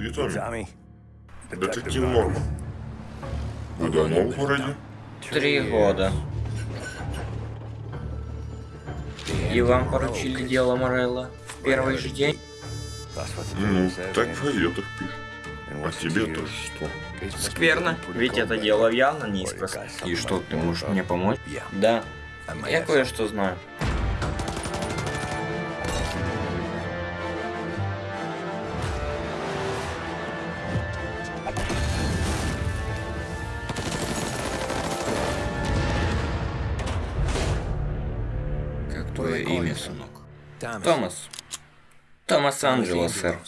Ты? Tommy. Детектив Норма. Вы давно в городе? Три года. И вам поручили дело Морелла в первый же день? Ну, так в газетах пишут. А тебе-то что? Скверно, ведь это дело явно не из простых. И что, ты можешь мне помочь? Да, я кое-что знаю. Твое имя, сынок? Томас. Томас Анджело, сэр.